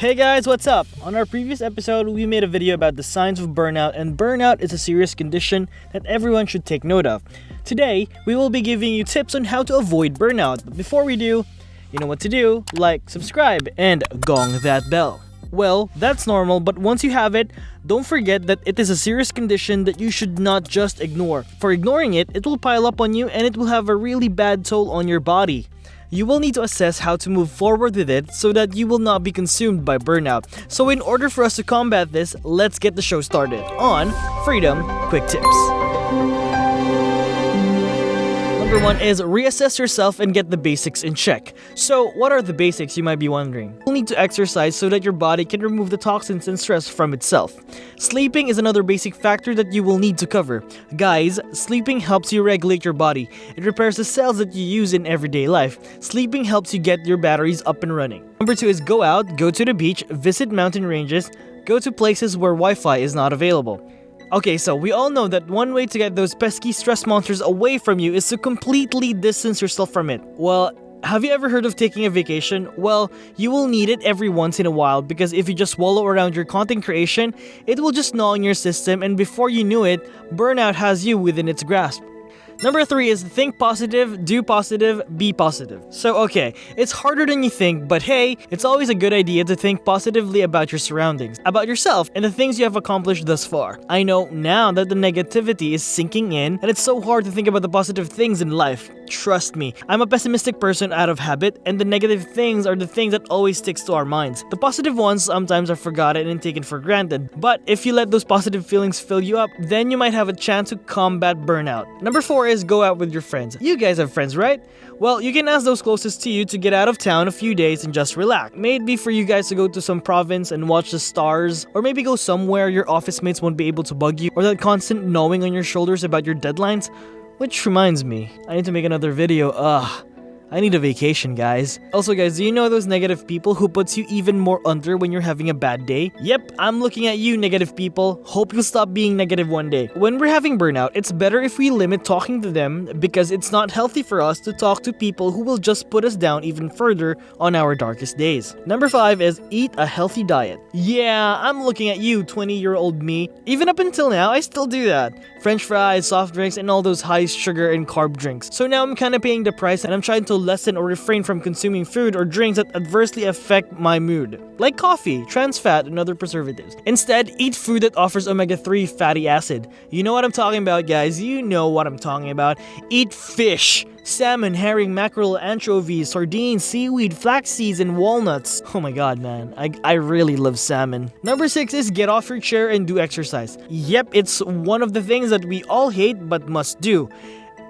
Hey guys, what's up? On our previous episode, we made a video about the signs of burnout, and burnout is a serious condition that everyone should take note of. Today, we will be giving you tips on how to avoid burnout. But before we do, you know what to do like, subscribe, and gong that bell. Well, that's normal, but once you have it, don't forget that it is a serious condition that you should not just ignore. For ignoring it, it will pile up on you and it will have a really bad toll on your body you will need to assess how to move forward with it so that you will not be consumed by burnout. So in order for us to combat this, let's get the show started on Freedom Quick Tips. Number one is reassess yourself and get the basics in check. So, what are the basics, you might be wondering? You'll need to exercise so that your body can remove the toxins and stress from itself. Sleeping is another basic factor that you will need to cover. Guys, sleeping helps you regulate your body. It repairs the cells that you use in everyday life. Sleeping helps you get your batteries up and running. Number two is go out, go to the beach, visit mountain ranges, go to places where Wi-Fi is not available. Okay, so we all know that one way to get those pesky stress monsters away from you is to completely distance yourself from it. Well, have you ever heard of taking a vacation? Well, you will need it every once in a while because if you just wallow around your content creation, it will just gnaw on your system and before you knew it, burnout has you within its grasp. Number three is think positive, do positive, be positive. So okay, it's harder than you think, but hey, it's always a good idea to think positively about your surroundings, about yourself, and the things you have accomplished thus far. I know now that the negativity is sinking in, and it's so hard to think about the positive things in life. Trust me, I'm a pessimistic person out of habit, and the negative things are the things that always sticks to our minds. The positive ones sometimes are forgotten and taken for granted, but if you let those positive feelings fill you up, then you might have a chance to combat burnout. Number four is go out with your friends. You guys have friends, right? Well, you can ask those closest to you to get out of town a few days and just relax. Maybe for you guys to go to some province and watch the stars, or maybe go somewhere your office mates won't be able to bug you, or that constant knowing on your shoulders about your deadlines. Which reminds me, I need to make another video, ugh. I need a vacation, guys. Also, guys, do you know those negative people who puts you even more under when you're having a bad day? Yep, I'm looking at you, negative people. Hope you'll stop being negative one day. When we're having burnout, it's better if we limit talking to them because it's not healthy for us to talk to people who will just put us down even further on our darkest days. Number 5 is eat a healthy diet. Yeah, I'm looking at you, 20-year-old me. Even up until now, I still do that. French fries, soft drinks, and all those high sugar and carb drinks. So now I'm kind of paying the price and I'm trying to lessen or refrain from consuming food or drinks that adversely affect my mood, like coffee, trans fat, and other preservatives. Instead, eat food that offers omega-3 fatty acid. You know what I'm talking about, guys. You know what I'm talking about. Eat fish salmon, herring, mackerel, anchovies, sardines, seaweed, flax seeds, and walnuts. Oh my god, man. I, I really love salmon. Number 6 is get off your chair and do exercise. Yep, it's one of the things that we all hate but must do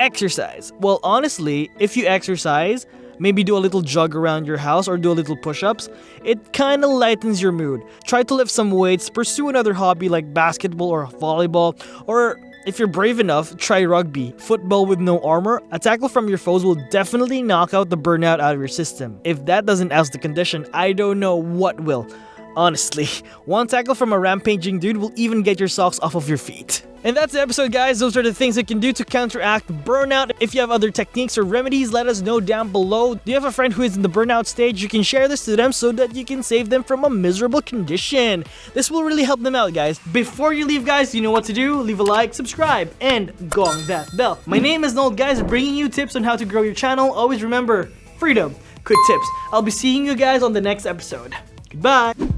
exercise. Well, honestly, if you exercise, maybe do a little jog around your house or do a little push-ups, it kinda lightens your mood. Try to lift some weights, pursue another hobby like basketball or volleyball, or if you're brave enough, try rugby. Football with no armor, a tackle from your foes will definitely knock out the burnout out of your system. If that doesn't oust the condition, I don't know what will. Honestly, one tackle from a rampaging dude will even get your socks off of your feet. And that's the episode guys, those are the things you can do to counteract burnout. If you have other techniques or remedies, let us know down below. Do you have a friend who is in the burnout stage? You can share this to them so that you can save them from a miserable condition. This will really help them out guys. Before you leave guys, you know what to do. Leave a like, subscribe, and gong that bell. My name is Nold guys, bringing you tips on how to grow your channel. Always remember, freedom, quick tips. I'll be seeing you guys on the next episode. Goodbye!